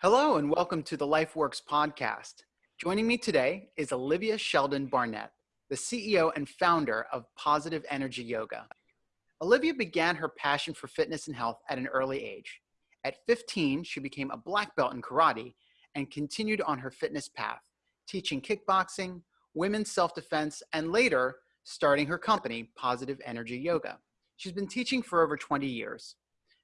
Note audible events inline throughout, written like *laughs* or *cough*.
Hello and welcome to the LifeWorks podcast. Joining me today is Olivia Sheldon Barnett, the CEO and founder of Positive Energy Yoga. Olivia began her passion for fitness and health at an early age. At 15, she became a black belt in karate and continued on her fitness path, teaching kickboxing, women's self-defense, and later starting her company, Positive Energy Yoga. She's been teaching for over 20 years.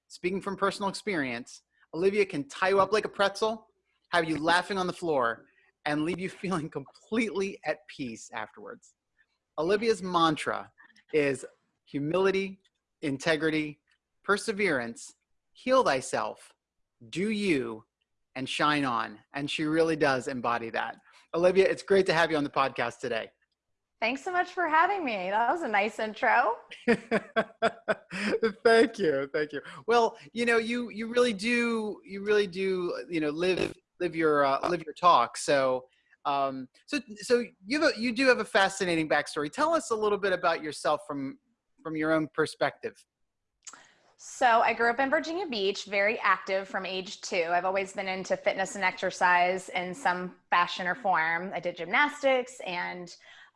Speaking from personal experience, Olivia can tie you up like a pretzel, have you laughing on the floor, and leave you *laughs* feeling completely at peace afterwards. Olivia's mantra is humility, integrity, perseverance, heal thyself, do you, and shine on. And she really does embody that. Olivia, it's great to have you on the podcast today. Thanks so much for having me. That was a nice intro. *laughs* thank you. Thank you. Well, you know, you you really do you really do, you know, live live your uh, live your talk. So um so so you have a, you do have a fascinating backstory. Tell us a little bit about yourself from from your own perspective. So I grew up in Virginia Beach, very active from age two. I've always been into fitness and exercise in some fashion or form. I did gymnastics and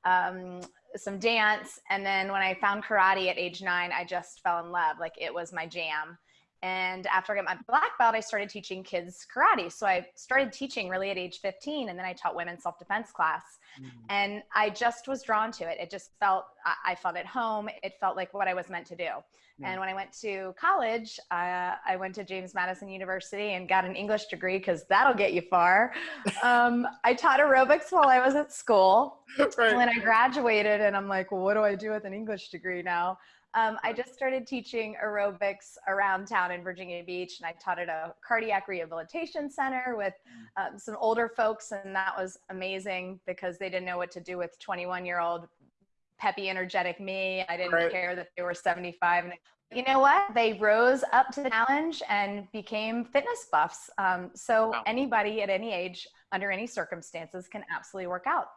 um, some dance. And then when I found karate at age nine, I just fell in love. Like it was my jam. And after I got my black belt, I started teaching kids karate. So I started teaching really at age 15, and then I taught women self defense class. Mm. And I just was drawn to it. It just felt, I felt at home. It felt like what I was meant to do. And when I went to college, uh, I went to James Madison University and got an English degree because that'll get you far. *laughs* Um, I taught aerobics while I was at school. *laughs* Right. And then I graduated, and I'm like, well, what do I do with an English degree now? Um, I just started teaching aerobics around town in Virginia Beach, and I taught at a cardiac rehabilitation center with mm. um, some older folks, and that was amazing because they didn't know what to do with 21 year old peppy, energetic me. I didn't right. care that they were 75. And you know what? They rose up to the challenge and became fitness buffs. Um, so wow. anybody at any age, under any circumstances, can absolutely work out.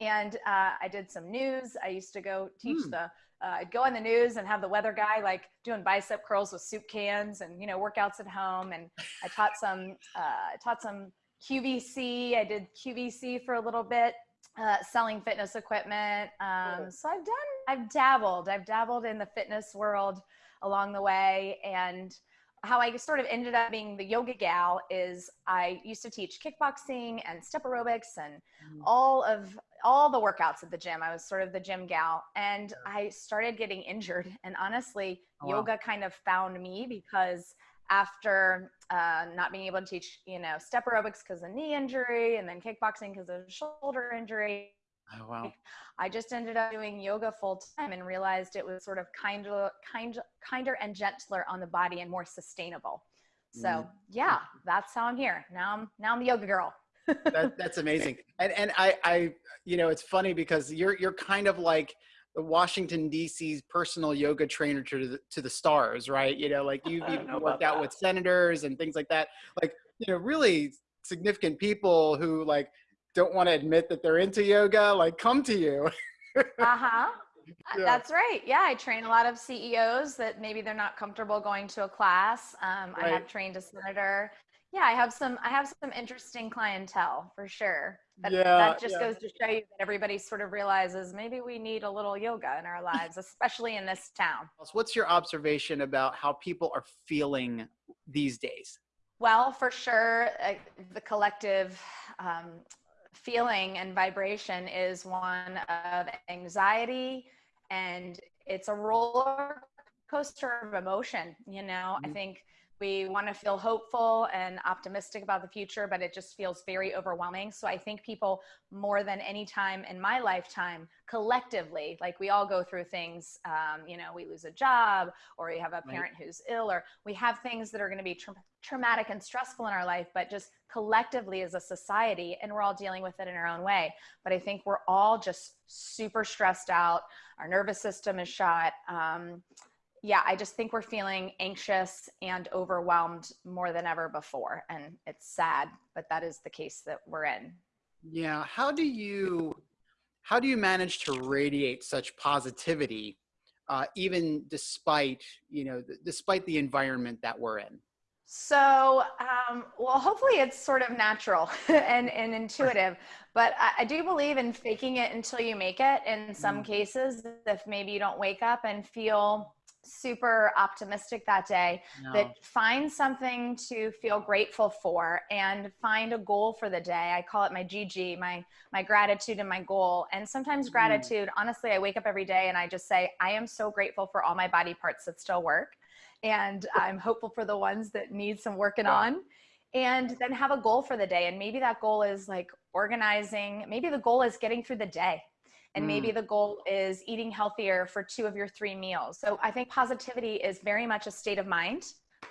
And uh, I did some news. I used to go teach hmm. the. Uh, I'd go on the news and have the weather guy like doing bicep curls with soup cans and you know workouts at home. And I taught some. Uh, I taught some QVC. I did QVC for a little bit uh, selling fitness equipment. Um. So I've done, I've dabbled, I've dabbled in the fitness world along the way. And how I sort of ended up being the yoga gal is I used to teach kickboxing and step aerobics and mm. all of all the workouts at the gym. I was sort of the gym gal and I started getting injured. And honestly, oh, yoga kind of found me because after uh, not being able to teach, you know, step aerobics because of knee injury and then kickboxing because of shoulder injury. Oh, wow. I just ended up doing yoga full time and realized it was sort of kinder, kind, kinder and gentler on the body and more sustainable. So mm. yeah, that's how I'm here. Now I'm, now I'm the yoga girl. That, that's amazing. And, and I, I, you know, it's funny because you're, you're kind of like, the Washington D.C.'s personal yoga trainer to the, to the stars, right? You know, like you've *laughs* even worked out that. with senators and things like that. Like, you know, really significant people who like don't want to admit that they're into yoga, like come to you. uh-huh. *laughs* Yeah. That's right. Yeah, I train a lot of CEOs that maybe they're not comfortable going to a class. Um, right. I have trained a senator yeah, I have some I have some interesting clientele for sure. But yeah, that just yeah. goes to show you that everybody sort of realizes maybe we need a little yoga in our *laughs* lives, especially in this town. What's your observation about how people are feeling these days? Well, for sure, uh, the collective um, feeling and vibration is one of anxiety, and it's a roller coaster of emotion. You know, mm-hmm. I think we want to feel hopeful and optimistic about the future, but it just feels very overwhelming. So I think people more than any time in my lifetime, collectively, like we all go through things, um, you know, we lose a job or we have a parent right. who's ill or we have things that are going to be tra- traumatic and stressful in our life, but just collectively as a society, and we're all dealing with it in our own way. But I think we're all just super stressed out. Our nervous system is shot. Um, yeah, I just think we're feeling anxious and overwhelmed more than ever before. And it's sad, but that is the case that we're in. Yeah. How do you, how do you manage to radiate such positivity, uh, even despite, you know, th- despite the environment that we're in? So, um, well, hopefully it's sort of natural *laughs* and, and intuitive, but I, I, do believe in faking it until you make it. In some mm. cases, if maybe you don't wake up and feel super optimistic that day, no. that find something to feel grateful for and find a goal for the day. I call it my GG, my my gratitude and my goal. And sometimes mm. gratitude, honestly, I wake up every day and I just say, I am so grateful for all my body parts that still work and I'm hopeful for the ones that need some working on and then have a goal for the day and maybe that goal is like organizing maybe the goal is getting through the day and mm. maybe the goal is eating healthier for two of your three meals so i think positivity is very much a state of mind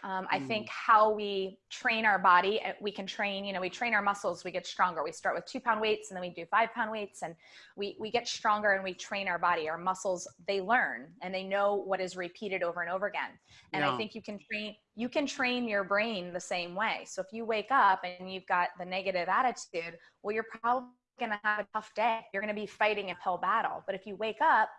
um, I think mm. how we train our body, uh, we can train, you know, we train our muscles, we get stronger. We start with two pound weights and then we do five pound weights and we, we get stronger and we train our body. Our muscles, they learn and they know what is repeated over and over again. And yeah. I think you can train, you can train your brain the same way. So if you wake up and you've got the negative attitude, well, you're probably going to have a tough day. You're going to be fighting a pill battle. But if you wake up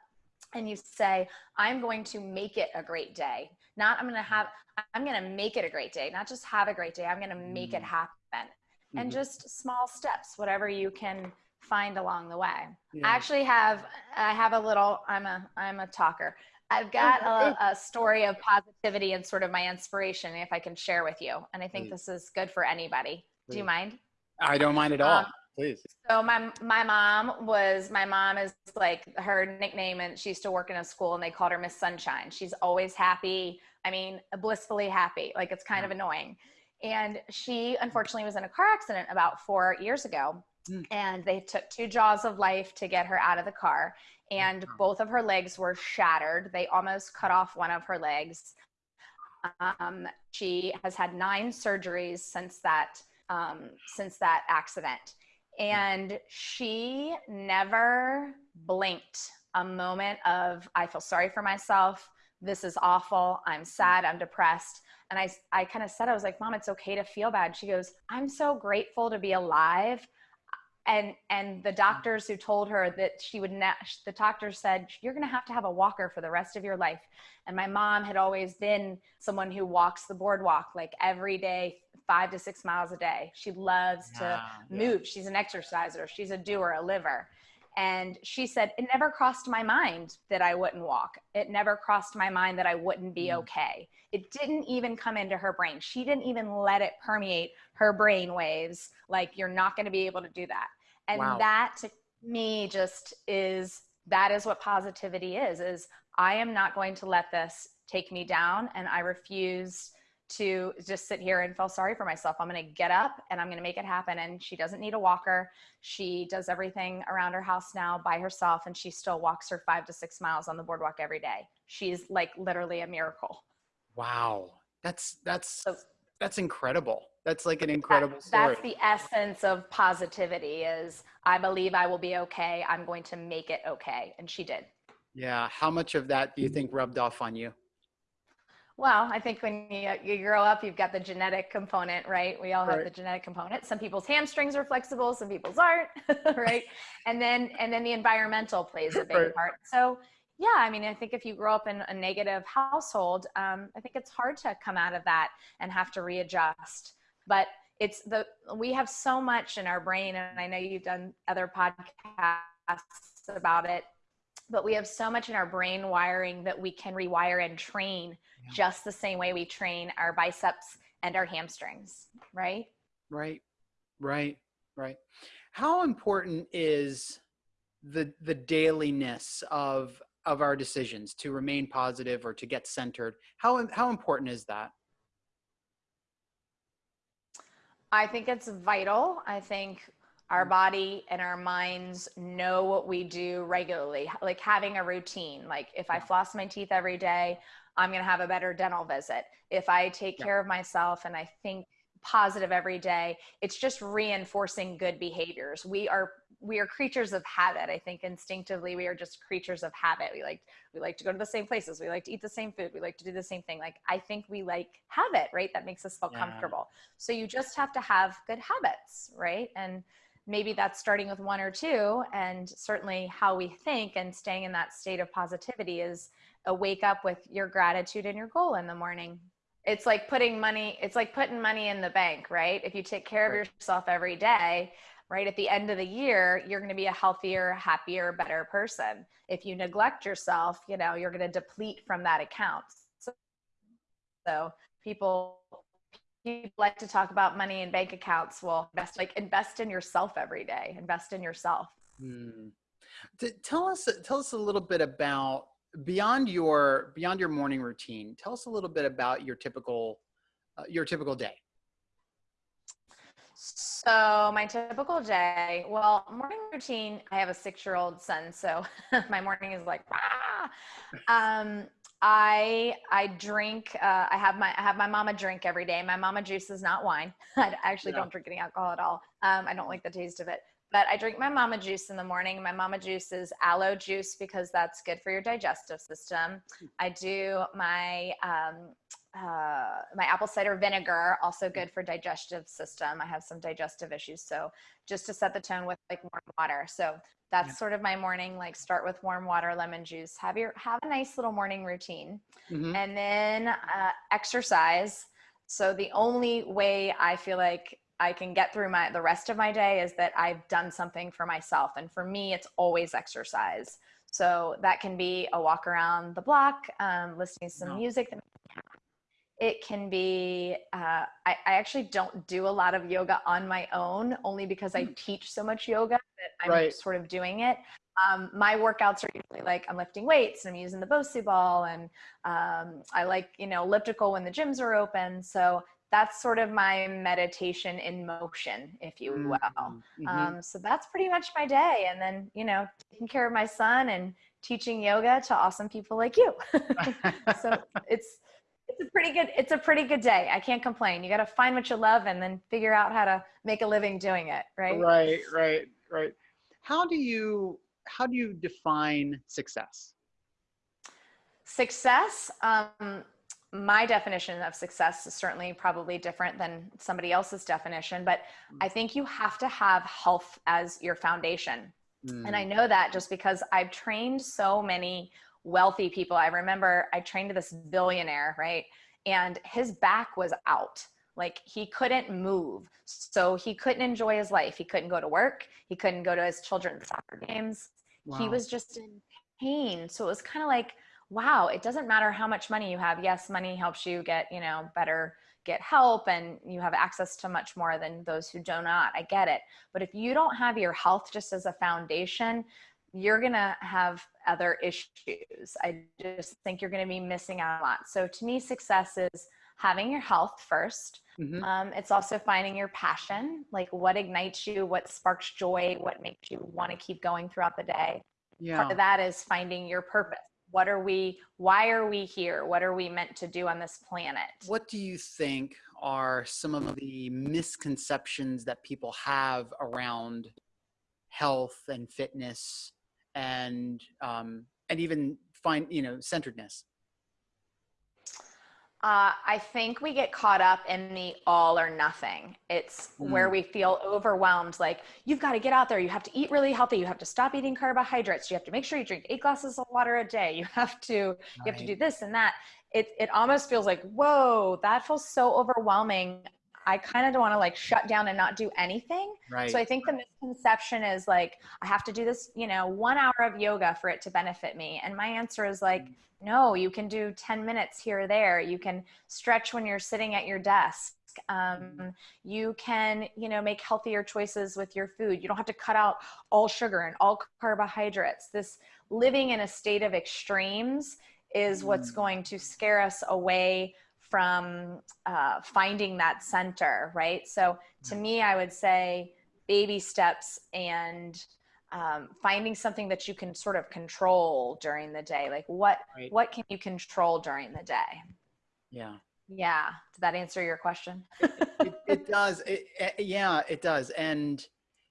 and you say, I'm going to make it a great day. Not I'm going to have, I'm going to make it a great day, not just have a great day. I'm going to make it mm. happen. Mm-hmm. And just small steps, whatever you can find along the way. Yeah. I actually have, I have a little, I'm a, I'm a talker. I've got a, a, story of positivity and sort of my inspiration, if I can share with you. And I think this is good for anybody. Do you mind? I don't mind at all. Um, Please. So my my mom was my mom is like her nickname, and she used to work in a school, and they called her Miss Sunshine. She's always happy. I mean, blissfully happy. Like it's kind of annoying. And she unfortunately was in a car accident about four years ago, mm. and they took two jaws of life to get her out of the car, and both of her legs were shattered. They almost cut off one of her legs. Um, she has had nine surgeries since that um, since that accident and she never blinked a moment of, I feel sorry for myself. This is awful. I'm sad. I'm depressed. And I, I kind of said, I was like, Mom, it's okay to feel bad. She goes, I'm so grateful to be alive. And, and the doctors who told her that she would, ne- the doctor said, you're going to have to have a walker for the rest of your life. And my mom had always been someone who walks the boardwalk like every day, five to six miles a day. She loves yeah, to move. Yeah. She's an exerciser. She's a doer, a liver. And she said, it never crossed my mind that I wouldn't walk. It never crossed my mind that I wouldn't be mm. okay. It didn't even come into her brain. She didn't even let it permeate her brain waves. Like, you're not going to be able to do that. And wow. that to me just is, that is what positivity is, is I am not going to let this take me down. And I refuse to just sit here and feel sorry for myself. I'm going to get up and I'm going to make it happen. And she doesn't need a walker. She does everything around her house now by herself and she still walks her five to six miles on the boardwalk every day. She's like literally a miracle. Wow. That's, that's, so, that's incredible. That's like an incredible that, story. That's the essence of positivity is I believe I will be okay. I'm going to make it okay. And she did. Yeah. How much of that do you think rubbed off on you? Well, I think when you, you grow up, you've got the genetic component, right? We all have right. the genetic component. Some people's hamstrings are flexible, some people's aren't, *laughs* right? and then and then the environmental plays a *laughs* big right. part. So yeah, I mean, I think if you grow up in a negative household, um, I think it's hard to come out of that and have to readjust. But it's the we have so much in our brain, and I know you've done other podcasts about it but we have so much in our brain wiring that we can rewire and train yeah. just the same way we train our biceps and our hamstrings, right? Right, right, right. How important is the the dailiness of of our decisions to remain positive or to get centered? How how important is that? I think it's vital. I think our mm. body and our minds know what we do regularly like having a routine like if i floss my teeth every day i'm going to have a better dental visit. If i take care of myself and i think positive every day it's just reinforcing good behaviors. We are we are creatures of habit. I think instinctively we are just creatures of habit. We like we like to go to the same places. We like to eat the same food. We like to do the same thing. Like i think we like habit right? That makes us feel yeah. comfortable. So you just have to have good habits right? And maybe that's starting with one or two. And certainly how we think and staying in that state of positivity is a wake up with your gratitude and your goal in the morning. It's like putting money it's like putting money in the bank right? If you take care of yourself every day right at the end of the year you're going to be a healthier happier better person. If you neglect yourself you know you're going to deplete from that account. So, so people people like to talk about money and bank accounts. Well invest like invest in yourself every day. Invest in yourself. Hmm. Tell us tell us a little bit about beyond your beyond your morning routine. Tell us a little bit about your typical uh, your typical day. So my typical day, well, morning routine. I have a six-year-old son, so *laughs* my morning is like, ah. Um, I I drink. Uh, I have my I have my mama drink every day. My mama juice is not wine. *laughs* I actually Yeah. don't drink any alcohol at all. Um, I don't like the taste of it. But I drink my mama juice in the morning. My mama juice is aloe juice because that's good for your digestive system. I do my um, uh, my apple cider vinegar, also good for digestive system. I have some digestive issues, so just to set the tone with like warm water. So that's Yeah. sort of my morning. Like start with warm water, lemon juice. Have your have a nice little morning routine, Mhm. and then uh, exercise. So the only way I feel like I can get through my the rest of my day is that I've done something for myself, and for me, it's always exercise. So that can be a walk around the block, um, listening to some Wow. music. that It can be. Uh, I, I actually don't do a lot of yoga on my own, only because I teach so much yoga that I'm Right. sort of doing it. Um, my workouts are usually like I'm lifting weights and I'm using the Bosu ball, and um, I like you know elliptical when the gyms are open. So that's sort of my meditation in motion, if you will. Mhm. Mhm. Um, so that's pretty much my day. And then, you know, taking care of my son and teaching yoga to awesome people like you. *laughs* so *laughs* it's it's a pretty good it's a pretty good day. I can't complain. You got to find what you love and then figure out how to make a living doing it, right? right, right, right. How do you how do you define success? Success, um, my definition of success is certainly probably different than somebody else's definition, but mm. I think you have to have health as your foundation. And I mm. know that just because I've trained so many wealthy people. I remember I trained this billionaire, right? And his back was out. Like he couldn't move. So he couldn't enjoy his life. He couldn't go to work. He couldn't go to his children's soccer games. He was just in pain. So it was kind of like, wow, it doesn't matter how much money you have. Yes, money helps you get, you know, better get help and you have access to much more than those who do not. I get it. But if you don't have your health just as a foundation, you're going to have other issues. I just think you're going to be missing out a lot. So to me, success is having your health first. Mhm. Um, it's also finding your passion, like what ignites you, what sparks joy, what makes you want to keep going throughout the day. Part of that is finding your purpose. What are we, why are we here? What are we meant to do on this planet? What do you think are some of the misconceptions that people have around health and fitness and um, and even find you know centeredness? Uh, I think we get caught up in the all or nothing. It's where Mm. we feel overwhelmed. Like, you've got to get out there. You have to eat really healthy. You have to stop eating carbohydrates. You have to make sure you drink eight glasses of water a day. You have to, you have to do this and that. It, it almost feels like, whoa, that feels so overwhelming. I kind of don't want to like shut down and not do anything. Right. So I think the misconception is like, I have to do this, you know, one hour of yoga for it to benefit me. And my answer is like, no, you can do 10 minutes here or there. You can stretch when you're sitting at your desk. Um, you can, you know, make healthier choices with your food. You don't have to cut out all sugar and all carbohydrates. This living in a state of extremes is what's Mm. going to scare us away from uh, finding that center, right? So to me, I would say baby steps and um, finding something that you can sort of control during the day. Like what Right. what can you control during the day? yeah. Yeah. Did that answer your question? it, it does. It, eh, yeah, it does. And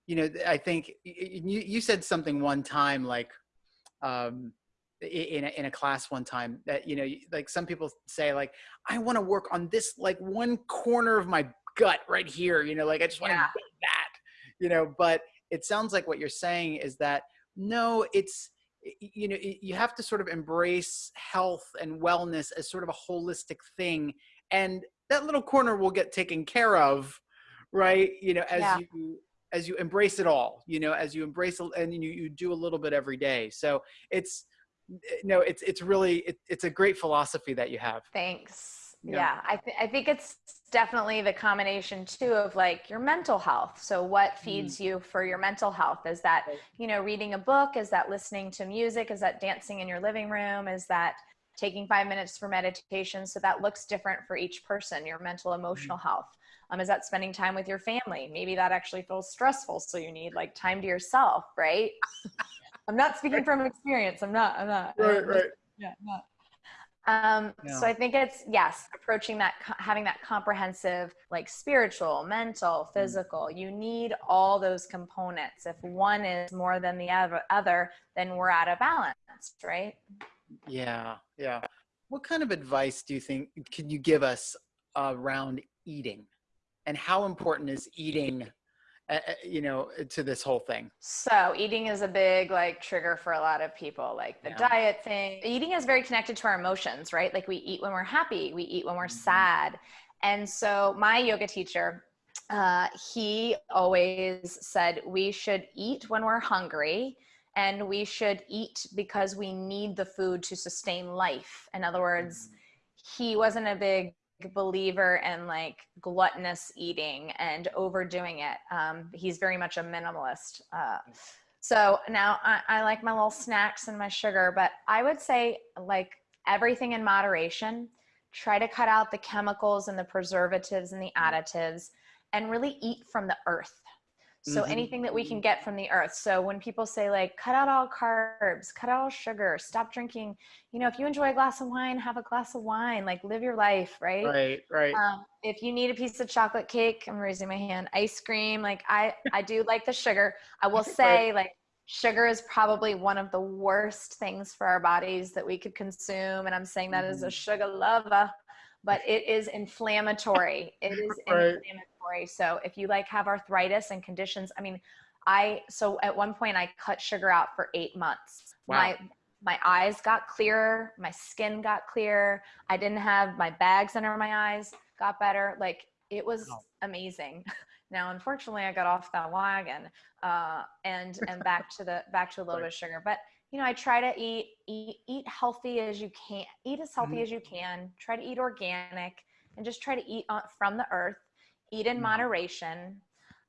you know, I think you you said something one time like um in a, in a class one time that you know like some people say like I want to work on this like one corner of my gut right here, you know, like I just want to Yeah. that, you know, but it sounds like what you're saying is that no, it's you know you have to sort of embrace health and wellness as sort of a holistic thing and that little corner will get taken care of right you know as Yeah. you as you embrace it all you know as you embrace and you, you do a little bit every day so it's Eh, no it's it's really it, it's a great philosophy that you have Thanks. Yeah. Yeah, I, th- I think it's definitely the combination too of like your mental health. So, what mm. feeds you for your mental health? Is that, you know, reading a book? Is that listening to music? Is that dancing in your living room? Is that taking five minutes for meditation? So, that looks different for each person, your mental, mm. emotional health. Um, is that spending time with your family? Maybe that actually feels stressful. So, you need like time to yourself, right? *laughs* I'm not speaking from experience. I'm not, I'm not. right right yeah, not. Um, Yeah. So I think it's yes, approaching that, having that comprehensive, like spiritual, mental, physical. You need all those components. If one is more than the other, other, then we're out of balance, right? yeah yeah what kind of advice do you think can you give us around eating and how important is eating uh, you know to this whole thing So eating is a big like trigger for a lot of people, like the Yeah. diet thing. Eating is very connected to our emotions, right? Like we eat when we're happy, we eat when we're Mhm. sad. And so my yoga teacher, uh, he always said we should eat when we're hungry and we should eat because we need the food to sustain life. In other words, he wasn't a big believer in like gluttonous eating and overdoing it. Um, he's very much a minimalist. Uh, so now I, I like my little snacks and my sugar, but I would say like everything in moderation. Try to cut out the chemicals and the preservatives and the additives and really eat from the earth. So Mhm. anything that we can get from the earth. So when people say like cut out all carbs, cut out all sugar, stop drinking, you know, if you enjoy a glass of wine, have a glass of wine, like live your life, right? right right Um, if you need a piece of chocolate cake, I'm raising my hand. Ice cream, like I, I do like the sugar. I will *laughs* say, like sugar is probably one of the worst things for our bodies that we could consume, and I'm saying that as a Mhm. sugar lover. But it is inflammatory. It is *laughs* Right. inflammatory. So if you like have arthritis and conditions, I mean, I so at one point I cut sugar out for eight months. Wow. My my eyes got clearer, my skin got clear. I didn't have my bags under my eyes, got better. Like it was amazing. *laughs* Now, unfortunately, I got off that wagon uh, and *laughs* and back to the back to a little Right. bit of sugar. But you know, I try to eat eat eat healthy as you can, eat as healthy Mhm. as you can. Try to eat organic and just try to eat on, from the earth. Eat in Mhm. moderation.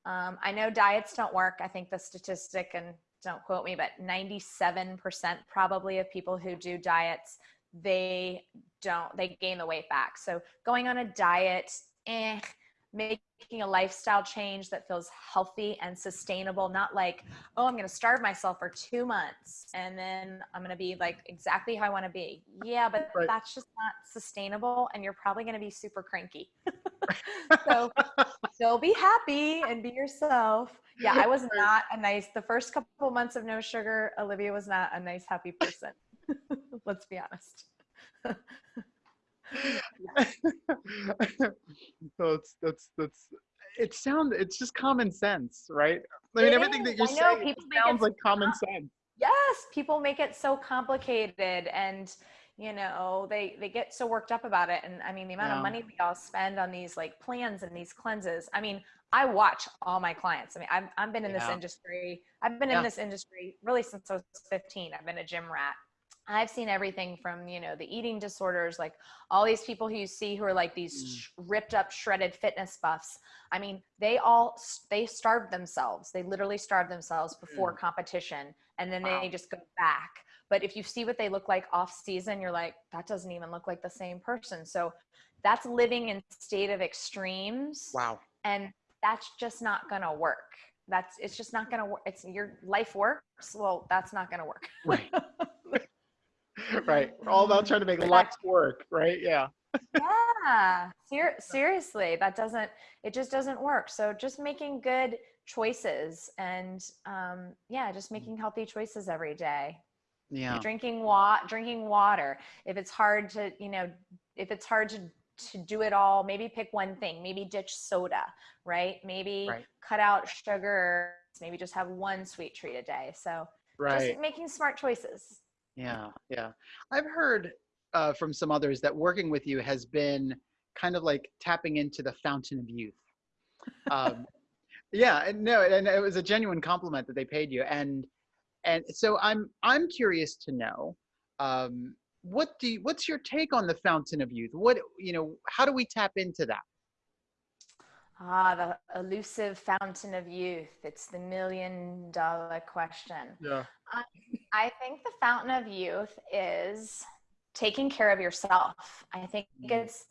Um, I know diets don't work. I think the statistic, and don't quote me, but 97% probably of people who do diets, they don't, they gain the weight back. So going on a diet, eh, making a lifestyle change that feels healthy and sustainable, not like, oh, I'm going to starve myself for two months and then I'm going to be like exactly how I want to be. Yeah, but Right. that's just not sustainable and you're probably going to be super cranky. *laughs* so *laughs* still be happy and be yourself. Yeah, I was not a nice, the first couple months of no sugar, Olivia was not a nice, happy person. *laughs* Let's be honest. *laughs* so it's that's that's it sounds it's just common sense right? I mean It everything that you're know, saying people make it sounds like common sense. Yes people make it so complicated and you know they they get so worked up about it. And i mean the amount Yeah. of money we all spend on these like plans and these cleanses i mean i watch all my clients. I mean i've, I've been in this industry i've been Yeah. in this industry really since i was 15 i've been a gym rat i've seen everything from you know the eating disorders like all these people who you see who are like these Mm. sh- ripped up shredded fitness buffs. I mean they all they starve themselves. They literally starve themselves before competition and then Wow. they just go back. But if you see what they look like off season you're like that doesn't even look like the same person. So that's living in state of extremes wow. and that's just not gonna work. That's it's just not gonna work it's your life works well that's not gonna work. Right *laughs* *laughs* right. We're all about trying to make life work right? Yeah. Yeah. Ser- seriously that doesn't it just doesn't work. So just making good choices and um, yeah just making healthy choices every day. Yeah. drinking wa- drinking water. If it's hard to you know if it's hard to to do it all maybe pick one thing. Maybe ditch soda right? Maybe Right. cut out sugar. Maybe just have one sweet treat a day. So right. just making smart choices Yeah, yeah. I've heard uh, from some others that working with you has been kind of like tapping into the fountain of youth. Um, *laughs* yeah, and no, and it was a genuine compliment that they paid you, and and so I'm I'm curious to know, um, what do you, what's your take on the fountain of youth? What you know, how do we tap into that? Ah, the elusive fountain of youth. It's the million dollar question. Yeah. I, I think the fountain of youth is taking care of yourself. I think mm. it's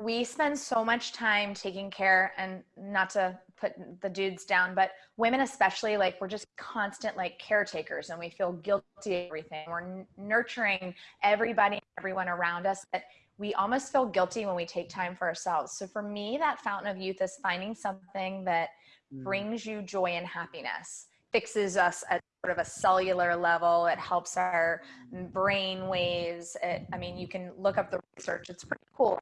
we spend so much time taking care and not to put the dudes down but women especially like we're just constant like caretakers and we feel guilty everything we're nurturing everybody everyone around us that we almost feel guilty when we take time for ourselves so for me that fountain of youth is finding something that mm. brings you joy and happiness fixes us at sort of a cellular level it helps our brain waves it, i mean you can look up the research it's pretty cool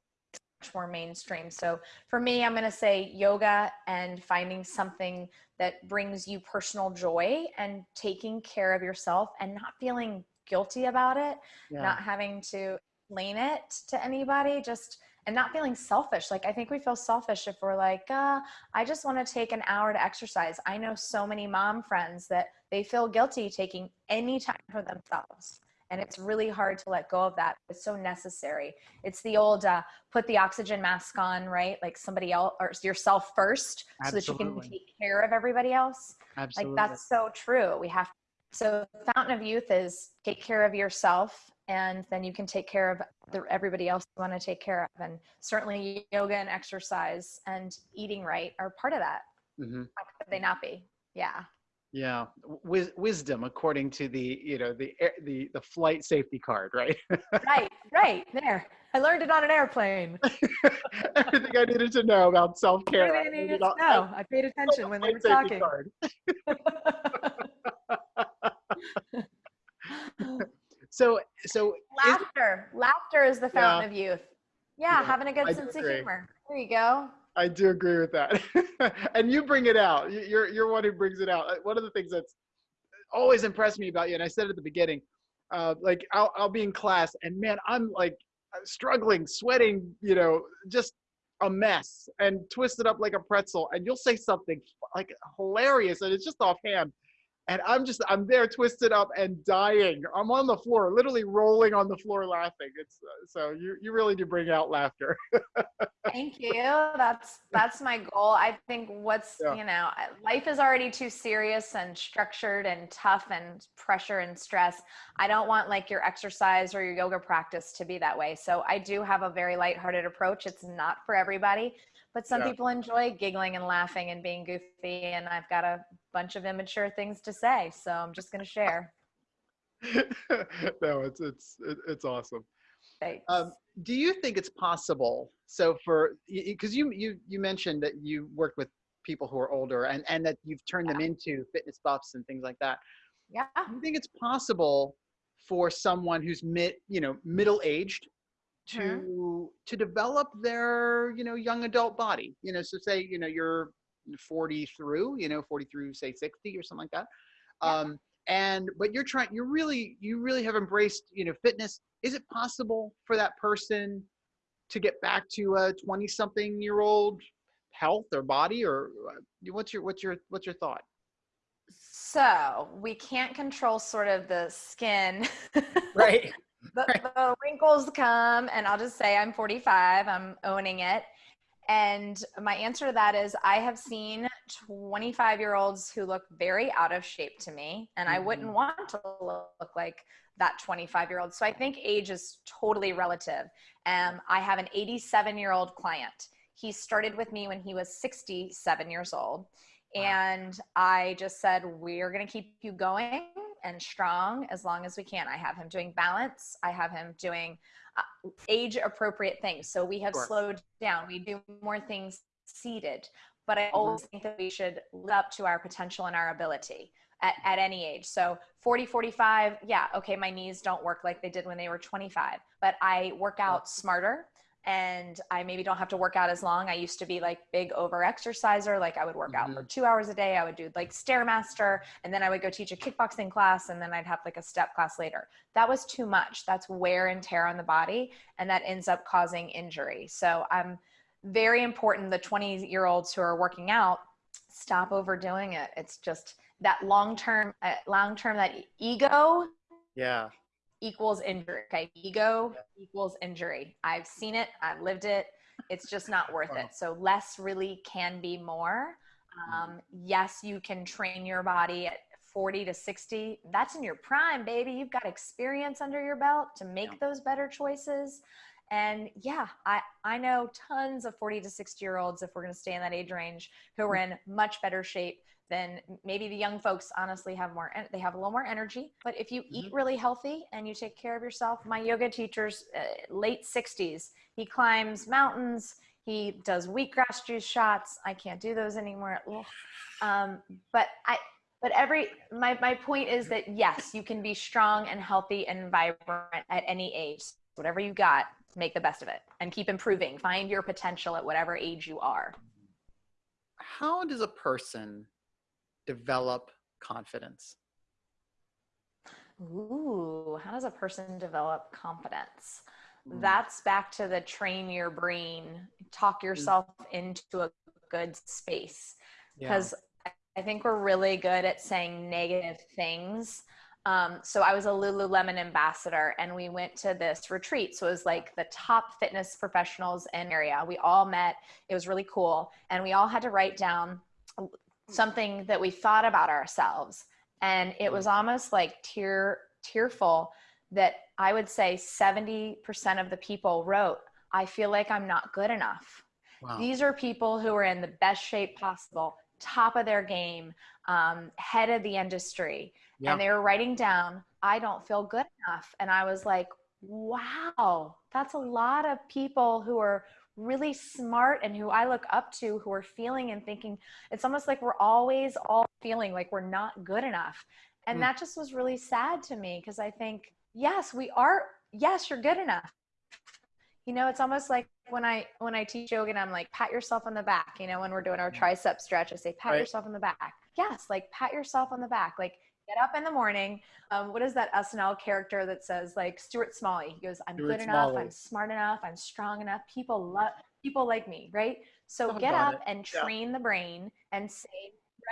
Much more mainstream. So for me, I'm going to say yoga and finding something that brings you personal joy and taking care of yourself and not feeling guilty about it, yeah. not having to explain it to anybody, just and not feeling selfish. Like I think we feel selfish if we're like, uh, I just want to take an hour to exercise. I know so many mom friends that they feel guilty taking any time for themselves. And it's really hard to let go of that. It's so necessary. It's the old uh, put the oxygen mask on right? Like somebody else or yourself first Absolutely. so that you can take care of everybody else. Absolutely. like that's so true. We have so fountain of youth is take care of yourself and then you can take care of the, everybody else you want to take care of. And certainly yoga and exercise and eating right are part of that. Mm-hmm. how could they not be? Yeah yeah, Wis- wisdom according to the you know the the the flight safety card, right? right, right there. I learned it on an airplane. *laughs* Everything I needed to know about self care. I needed to know. I paid attention when they were talking. *laughs* *laughs* so so laughter. Laughter is the fountain yeah. of youth. Yeah, having a good I sense of humor. There you go. I do agree with that. *laughs* and you bring it out. You're you're one who brings it out. Uh, one of the things that's always impressed me about you, and I said at the beginning, uh, like I'll I'll be in class, and man, I'm like struggling, sweating, you know, just a mess, and twisted up like a pretzel, and you'll say something like hilarious, and it's just offhand, and I'm just I'm there twisted up and dying. I'm on the floor, literally rolling on the floor laughing. It's uh, so you you really do bring out laughter. *laughs* Thank you. That's that's my goal. I think what's yeah. you know life is already too serious and structured and tough and pressure and stress. I don't want like your exercise or your yoga practice to be that way. So I do have a very lighthearted approach. It's not for everybody but some yeah. people enjoy giggling and laughing and being goofy and i've got a bunch of immature things to say so i'm just going to share. *laughs* No it's it's it's awesome. Um, do you think it's possible so for because you you you mentioned that you worked with people who are older and and that you've turned yeah. them into fitness buffs and things like that. Yeah. Do you think it's possible for someone who's mid you know middle aged to mm-hmm. to develop their you know young adult body you know so say you know you're 40 through you know 40 through say 60 or something like that yeah. um and but you're trying you're really you really have embraced you know fitness is it possible for that person to get back to a 20 something year old health or body or uh, what's your what's your what's your thought so we can't control sort of the skin *laughs* right the, the wrinkles come, and I'll just say I'm 45. I'm owning it. And my answer to that is I have seen 25 year olds who look very out of shape to me, and I wouldn't mm-hmm. want to look like that 25 year old. So I think age is totally relative. Um, I have an 87 year old client. He started with me when he was 67 years old. And I just said, We're going to keep you going and strong as long as we can. I have him doing balance. I have him doing uh, age appropriate things. So we have slowed down. We do more things seated. But I always think that we should live up to our potential and our ability at, at any age. So 40, 45, yeah, okay, my knees don't work like they did when they were 25, but I work out smarter and I maybe don't have to work out as long. I used to be like big over exerciser. Like I would work mm-hmm. out for mm-hmm. two hours a day. I would do like Stairmaster and then I would go teach a kickboxing class and then I'd have like a step class later. That was too much. That's wear and tear on the body and that ends up causing injury. So I'm very important. The 20 year olds who are working out, stop overdoing it. It's just that long term, uh, long term, that ego. Yeah equals injury. Okay. Ego yeah. equals injury. I've seen it. I've lived it. It's just not worth it. So less really can be more. Mm-hmm. Um, yes, you can train your body at 40 to 60. That's in your prime, baby. You've got experience under your belt to make yeah. those better choices. And yeah, I, I know tons of 40 to 60 year olds, if we're going to stay in that age range, who are in much better shape then maybe the young folks honestly have more they have a little more energy. But if you mm-hmm. eat really healthy and you take care of yourself my yoga teacher's uh, late 60s he climbs mountains. He does wheatgrass juice shots. I can't do those anymore. Um, but i but every my, my point is that yes you can be strong and healthy and vibrant at any age. Whatever you got make the best of it and keep improving. Find your potential at whatever age you are. How does a person develop confidence? Ooh, how does a person develop confidence? Mm. That's back to the train your brain, talk mm. yourself mm. into a good space. Because yeah. I think we're really good at saying negative things. Um, so I was a Lululemon ambassador and we went to this retreat. So it was like the top fitness professionals in area. We all met. It was really cool. And we all had to write down something that we thought about ourselves and it was almost like tear tearful that i would say 70% of the people wrote i feel like i'm not good enough wow. these are people who are in the best shape possible top of their game um, head of the industry yeah. and they were writing down i don't feel good enough and i was like wow that's a lot of people who are really smart and who I look up to who are feeling and thinking it's almost like we're always all feeling like we're not good enough. And mm. that just was really sad to me because I think, yes, we are, yes, you're good enough. You know, it's almost like when I when I teach yoga and I'm like, pat yourself on the back, you know, when we're doing our tricep stretch, I say, pat right. yourself on the back. Yes, like pat yourself on the back. Like get up in the morning. Um, what is that SNL character that says like Stuart Smalley? He goes, "I'm Stuart good enough. Smalley. I'm smart enough. I'm strong enough. People love people like me, right? So oh, get up it. and train yeah. the brain and say,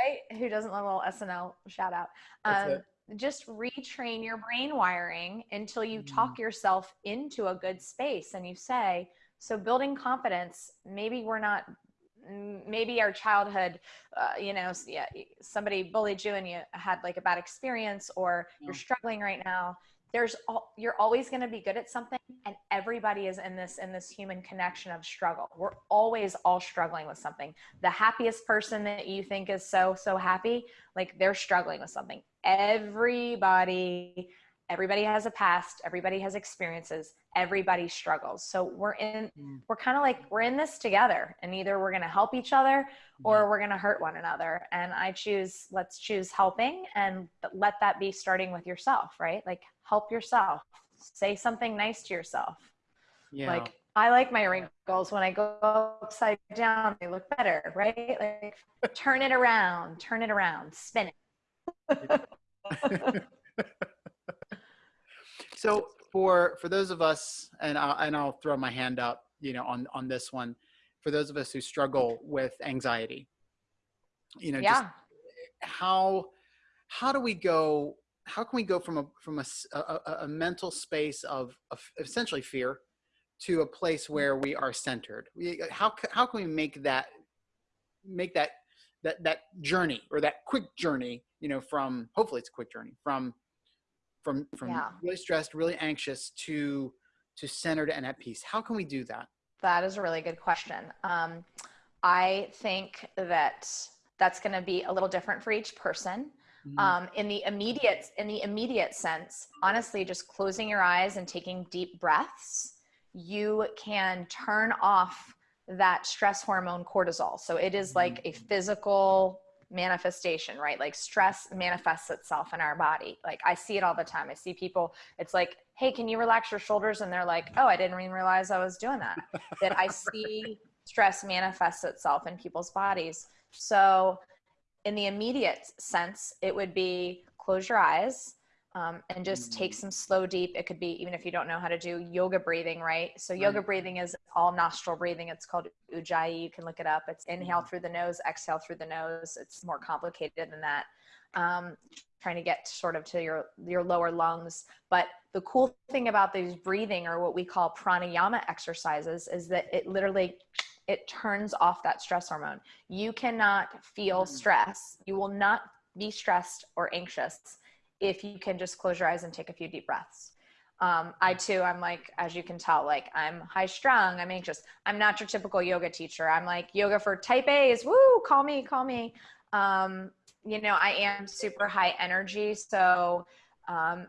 right? Who doesn't love a little SNL shout out? Um, just retrain your brain wiring until you mm. talk yourself into a good space and you say, so building confidence, maybe we're not maybe our childhood uh, you know yeah, somebody bullied you and you had like a bad experience or yeah. you're struggling right now there's all, you're always going to be good at something and everybody is in this in this human connection of struggle. We're always all struggling with something. The happiest person that you think is so so happy like they're struggling with something. Everybody everybody has a past everybody has experiences everybody struggles. So we're in mm. we're kind of like we're in this together and either we're going to help each other or mm-hmm. we're going to hurt one another. And i choose let's choose helping and let that be starting with yourself right? Like help yourself. Say something nice to yourself. Yeah. like i like my wrinkles. When i go upside down they look better right? Like turn it around turn it around spin it *laughs* *laughs* *laughs* so for for those of us, and I'll, and I'll throw my hand up, you know, on on this one, for those of us who struggle with anxiety, you know, yeah. just how how do we go? How can we go from a from a, a, a mental space of, of essentially fear to a place mm-hmm. where we are centered? We, how how can we make that make that that that journey or that quick journey you know from hopefully it's a quick journey from from from yeah. really stressed, really anxious to to centered and at peace? How can we do that? That is a really good question. Um, I think that that's going to be a little different for each person. Mm-hmm. Um, in the immediate in the immediate sense, honestly, just closing your eyes and taking deep breaths, you can turn off that stress hormone cortisol. So it is like a mm-hmm. physical manifestation, right? Like stress manifests itself in our body. Like I see it all the time. I see people, it's like hey, can you relax your shoulders? And they're like, oh, I didn't even realize I was doing that. that I *laughs* see stress manifests itself in people's bodies. So, in the immediate sense, it would be close your eyes um, and just take mm. some slow, deep. It could be even if you don't know how to do yoga breathing, right? So, yoga breathing is all nostril breathing. It's called Ujjayi. You can look it up. It's inhale mm. through the nose, exhale through the nose. It's more complicated than that. Um, trying to get sort of to your your lower lungs but the cool thing about these breathing or what we call pranayama exercises is that it literally it turns off that stress hormone you cannot feel mm-hmm. stress you will not be stressed or anxious if you can just close your eyes and take a few deep breaths um, i too i'm like as you can tell like i'm high strung i'm anxious i'm not your typical yoga teacher i'm like yoga for type a's woo call me call me um, you know, I am super high energy. So, um,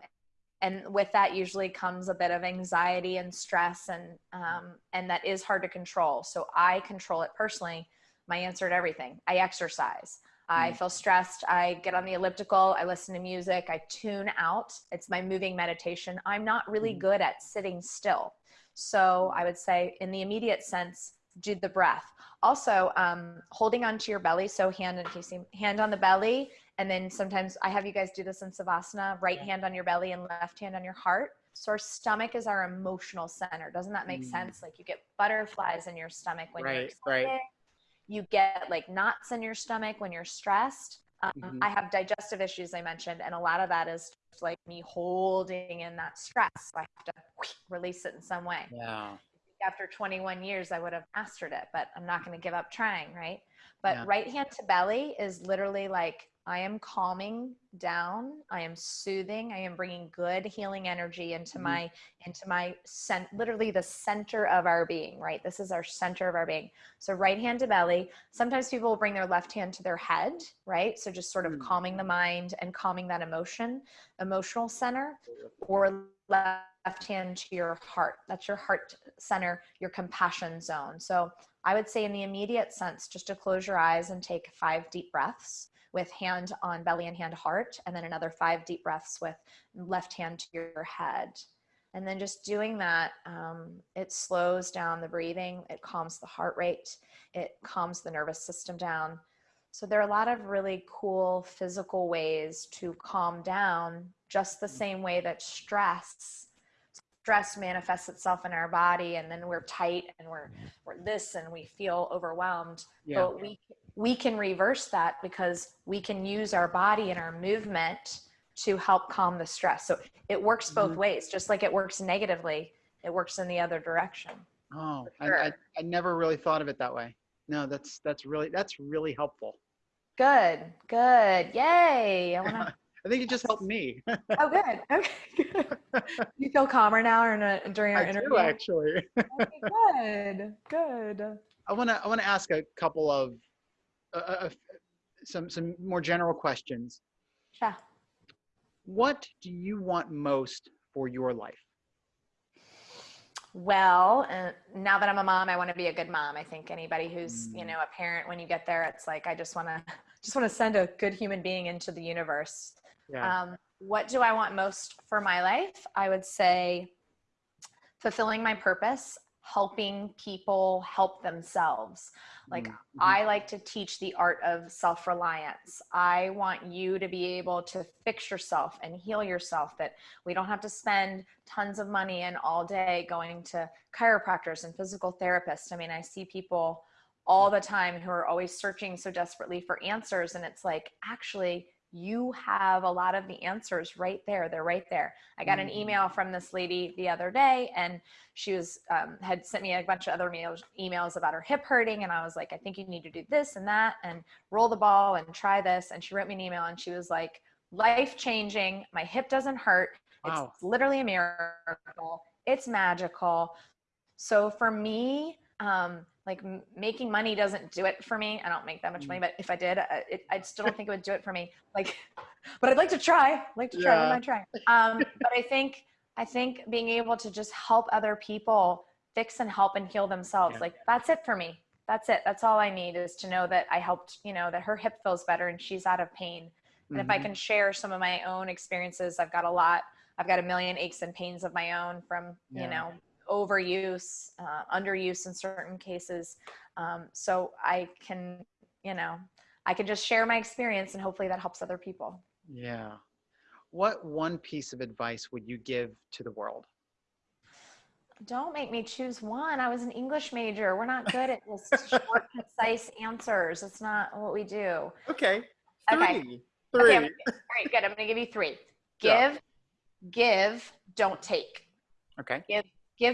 and with that usually comes a bit of anxiety and stress and, um, and that is hard to control. So I control it personally. My answer to everything, I exercise. I mm. feel stressed. I get on the elliptical. I listen to music. I tune out. It's my moving meditation. I'm not really mm. good at sitting still. So I would say, in the immediate sense, do the breath. Also, um, holding onto your belly. So hand and see hand on the belly, and then sometimes I have you guys do this in savasana. Right hand on your belly and left hand on your heart. So our stomach is our emotional center. Doesn't that make mm. sense? Like you get butterflies in your stomach when right, you're excited. Right. You get like knots in your stomach when you're stressed. Um, mm-hmm. I have digestive issues I mentioned, and a lot of that is like me holding in that stress. So I have to release it in some way. Yeah after 21 years I would have mastered it, but I'm not going to give up trying, right? But yeah. right hand to belly is literally like I am calming down, I am soothing, I am bringing good healing energy into mm-hmm. my into my cent literally the center of our being, right? This is our center of our being. So right hand to belly. Sometimes people will bring their left hand to their head, right? So just sort of mm-hmm. calming the mind and calming that emotion, emotional center or left left hand to your heart. That's your heart center, your compassion zone. So I would say, in the immediate sense, just to close your eyes and take five deep breaths with hand on belly and hand heart, and then another five deep breaths with left hand to your head. And then just doing that, um, it slows down the breathing, it calms the heart rate, it calms the nervous system down. So there are a lot of really cool physical ways to calm down, just the same way that stress stress manifests itself in our body and then we're tight and we're we're this and we feel overwhelmed. Yeah. but we we can reverse that because we can use our body and our movement to help calm the stress. So it works both mm-hmm. ways. Just like it works negatively it works in the other direction. Oh sure. I, I, I never really thought of it that way. No that's that's really that's really helpful. Good good. Yay. I want to *laughs* I think it just helped me. oh, good. *laughs* Okay, good. You feel calmer now, or in during our I interview? Do, actually. okay, good. Good. I want to. I want to ask a couple of uh, some some more general questions. Sure. What do you want most for your life? Well, uh, now that I'm a mom, I want to be a good mom. I think anybody who's, mm. you know, a parent, when you get there, it's like, I just want to, *laughs* just want to send a good human being into the universe. Yeah. Um, what do I want most for my life? I would say fulfilling my purpose, helping people help themselves. Like mm-hmm. I like to teach the art of self-reliance. I want you to be able to fix yourself and heal yourself that we don't have to spend tons of money and all day going to chiropractors and physical therapists. I mean, I see people all the time who are always searching so desperately for answers and it's like actually you have a lot of the answers right there they're right there. I got an mm-hmm. email from this lady the other day and she was um, had sent me a bunch of other emails, emails about her hip hurting and i was like i think you need to do this and that and roll the ball and try this. And she wrote me an email and she was like life changing. My hip doesn't hurt. Wow. it's literally a miracle. It's magical. So for me um, like making money doesn't do it for me. I don't make that much money, mm. but if I did, I, it, I still don't think it would do it for me. Like, *laughs* but I'd like to try. I'd like to try. Yeah. What am I trying? Um, but I think I think being able to just help other people fix and help and heal themselves, yeah. like that's it for me. That's it. That's all I need is to know that I helped. You know that her hip feels better and she's out of pain. And mm-hmm. if I mm-hmm. can share some of my own experiences, I've got a lot I've got a million aches and pains of my own from, Yeah. you know, overuse, uh, underuse in certain cases. Um, so I can, you know, I can just share my experience and hopefully that helps other people. Yeah. What one piece of advice would you give to the world? Don't make me choose one. I was an English major. We're not good at just *laughs* short, concise answers. It's not what we do. Okay. Three. Okay. Three. Okay, I'm- all right, good. I'm going to give you three. *laughs* Yeah. Give, give, don't take. Okay. Give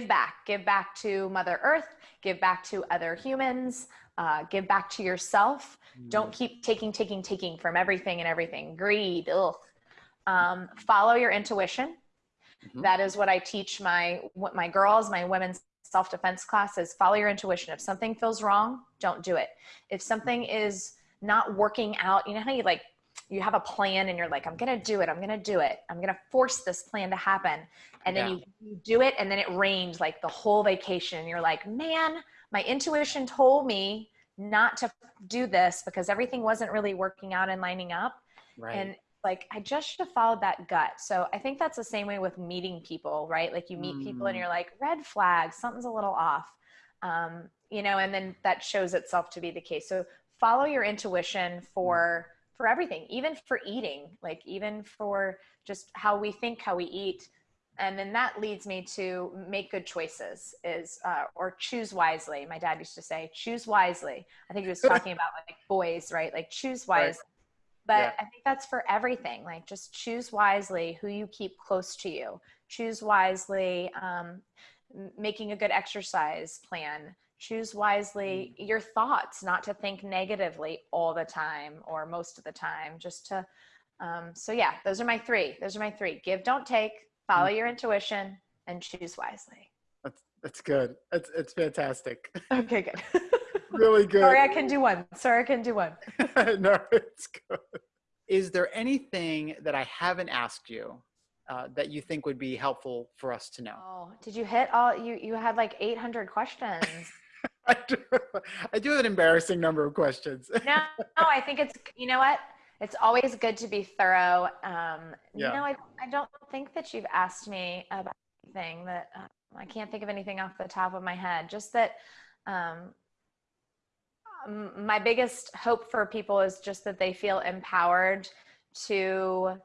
back. Give back to Mother Earth. Give back to other humans. Uh, give back to yourself. Don't keep taking, taking, taking from everything and everything. Greed. Ugh. Um, follow your intuition. Mhm. That is what I teach my what my girls, my women's self defense classes. Follow your intuition. If something feels wrong, don't do it. If something is not working out, you know how you like you have a plan and you're like, I'm gonna do it. I'm gonna do it. I'm gonna force this plan to happen, and then Yeah. you, you do it, and then it rained like the whole vacation. And you're like, man, my intuition told me not to do this because everything wasn't really working out and lining up Right. and like i just should have followed that gut so i think that's the same way with meeting people right like you meet people and Mm. you're like red flag something's a little off um, you know and then that shows itself to be the case so follow your intuition for for everything even for eating like even for just how we think how we eat. And then that leads me to make good choices is uh, or choose wisely. My dad used to say choose wisely. I think he was talking about like boys right? Like choose Right. wisely. But Yeah. i think that's for everything. Like just choose wisely who you keep close to you. Choose wisely um, making a good exercise plan choose wisely your thoughts not to think negatively all the time or most of the time just to um, so yeah those are my three those are my three give don't take follow your intuition and choose wisely That's that's good. It's it's fantastic. *laughs* okay good *laughs* really good. *laughs* sorry i can do one sorry i can do one no, it's good. Is there anything that I haven't asked you uh, that you think would be helpful for us to know? oh did you hit all you you had like 800 questions I do, I do have an embarrassing number of questions. *laughs* no, no, I think it's you know what? It's always good to be thorough. Um, Yeah. You know, I I don't think that you've asked me about anything that uh, I can't think of anything off the top of my head. Just that um, um, my biggest hope for people is just that they feel empowered to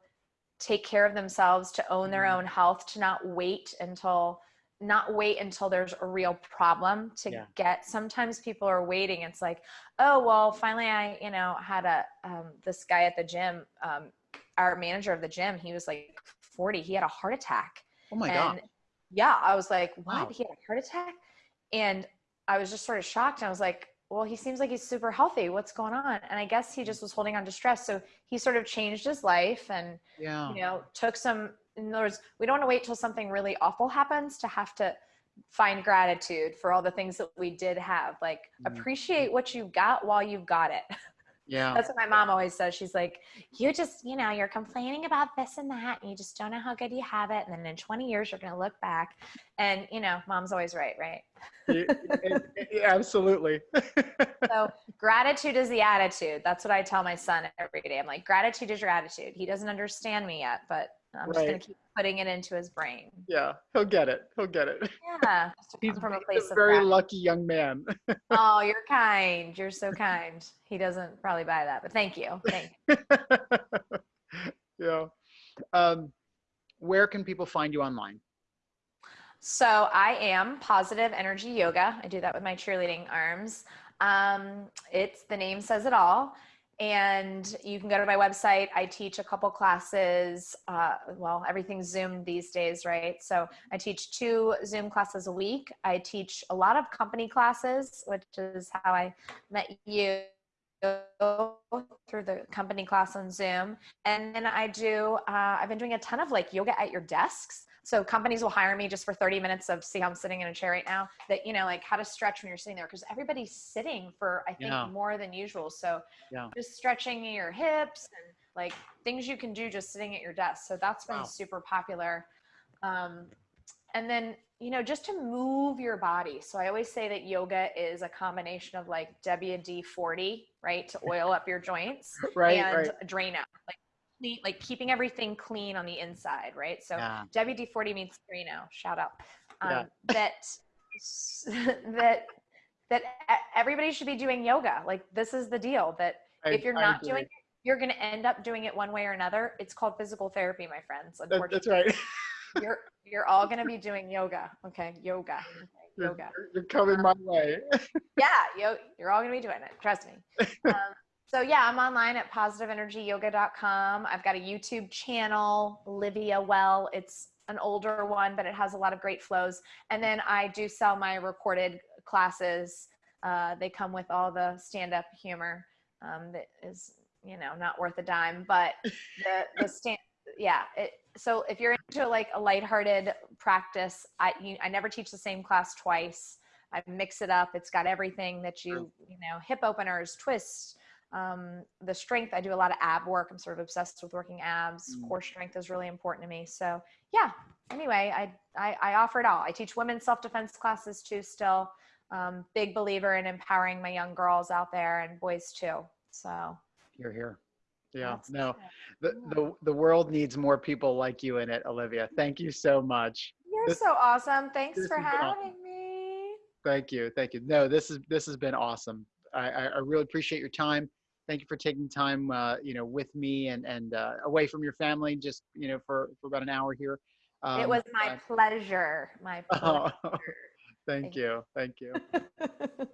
take care of themselves, to own their Mhm. own health, to not wait until not wait until there's a real problem to Yeah. get. Sometimes people are waiting. It's like oh well finally i you know had a um, this guy at the gym um, our manager of the gym he was like 40 he had a heart attack. Oh my and god! yeah i was like what? Wow. he had a heart attack? And i was just sort of shocked. I was like well he seems like he's super healthy. What's going on? And i guess he just was holding on to stress. So he sort of changed his life and Yeah. you know took some in other words we don't want to wait till something really awful happens to have to find gratitude for all the things that we did have like Mhm. appreciate what you got while you've got it *laughs* Yeah. that's what my mom always says she's like you just you know you're complaining about this and that and you just don't know how good you have it and then in 20 years you're going to look back and you know mom's always right right absolutely. *laughs* so gratitude is the attitude that's what i tell my son every day i'm like gratitude is your attitude he doesn't understand me yet but i'm just going to keep putting it into his brain yeah, he'll get it. He'll get it. yeah *laughs* He's, from a place a very lucky young man. *laughs* oh you're kind you're so kind he doesn't probably buy that but thank you thank you *laughs* yeah. Um, where can people find you online? So I am positive energy yoga. I do that with my cheerleading arms. Um, it's the name says it all. And you can go to my website. I teach a couple classes. Uh, well, everything's Zoom these days, right? So I teach two Zoom classes a week. I teach a lot of company classes, which is how I met you through the company class on Zoom. And then I do, uh, I've been doing a ton of like yoga at your desks. So companies will hire me just for 30 minutes of see how I'm sitting in a chair right now that, you know, like how to stretch when you're sitting there. Cause everybody's sitting for, I think Yeah. more than usual. So Yeah. just stretching your hips and like things you can do just sitting at your desk. So that's been Wow. super popular. Um, and then, you know, just to move your body. So I always say that yoga is a combination of like WD 40, right? To oil up your joints *laughs* Right, and right. drain out. Like clean, like keeping everything clean on the inside, right? So Yeah. WD-40 means Carino, shout out. Um, Yeah. *laughs* That that that everybody should be doing yoga. Like this is the deal. That I- if you're not doing it, you're going to end up doing it one way or another. It's called physical therapy, my friends. That- Unfortunately, that's right. *laughs* you're you're all going to be doing yoga. Okay, yoga. Okay, You're, yoga. you're coming my way. *laughs* Yeah, yo, you're all going to be doing it. Trust me. Um, so yeah, I'm online at positiveenergyyoga.com. I've got a YouTube channel, Olivia Well. It's an older one, but it has a lot of great flows. And then I do sell my recorded classes. Uh, they come with all the stand-up humor um, that is, you know, not worth a dime. But the the stand, yeah. It, so if you're into like a lighthearted practice, I you, I never teach the same class twice. I mix it up. It's got everything that you, you know, hip openers, twists, um, the strength. I do a lot of ab work. I'm sort of obsessed with working abs. Mm. Core strength is really important to me. So yeah. Anyway, I I, I offer it all. I teach women's self defense classes too. Still, um, big believer in empowering my young girls out there and boys too. So You're here. Yeah. that's No. The, the the world needs more people like you in it, Olivia. Thank you so much. You're This- so awesome. Thanks for been awesome. having me. Thank you. Thank you. No, this is this has been awesome. I, I, I really appreciate your time. Thank you for taking time, uh, you know, with me and and uh, away from your family, just you know, for for about an hour here. Um, it was my pleasure. My *laughs* pleasure. thank Thank you. Thank you. *laughs*